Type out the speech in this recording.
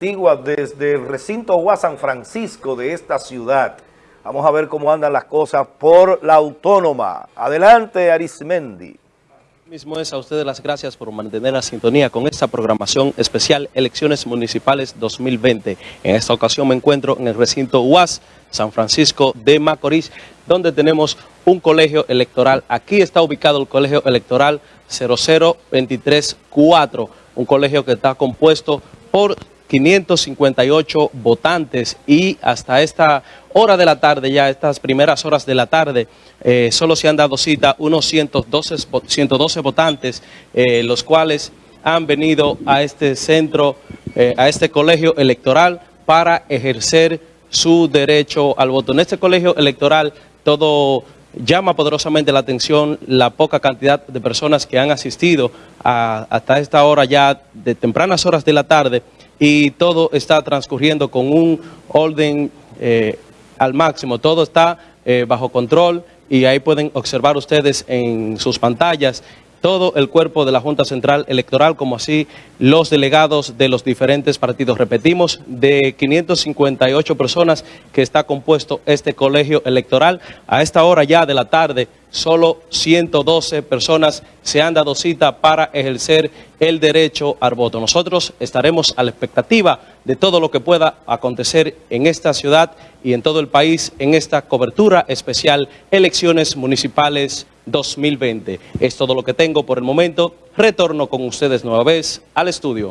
antigua desde el recinto Gua San Francisco de esta ciudad. Vamos a ver cómo andan las cosas por la autónoma. Adelante, Arismendi. Mismo es a ustedes las gracias por mantener la sintonía con esta programación especial Elecciones Municipales 2020. En esta ocasión me encuentro en el recinto UAS San Francisco de Macorís, donde tenemos un colegio electoral. Aquí está ubicado el colegio electoral 00234, un colegio que está compuesto por 558 votantes y hasta esta hora de la tarde, ya estas primeras horas de la tarde, eh, solo se han dado cita unos 112, 112 votantes, eh, los cuales han venido a este centro, eh, a este colegio electoral para ejercer su derecho al voto. En este colegio electoral todo llama poderosamente la atención la poca cantidad de personas que han asistido hasta esta hora ya de tempranas horas de la tarde y todo está transcurriendo con un orden eh, al máximo, todo está eh, bajo control y ahí pueden observar ustedes en sus pantallas todo el cuerpo de la Junta Central Electoral, como así los delegados de los diferentes partidos. Repetimos, de 558 personas que está compuesto este colegio electoral, a esta hora ya de la tarde solo 112 personas se han dado cita para ejercer el derecho al voto. Nosotros estaremos a la expectativa de todo lo que pueda acontecer en esta ciudad y en todo el país en esta cobertura especial Elecciones Municipales 2020. Es todo lo que tengo por el momento. Retorno con ustedes nueva vez al estudio.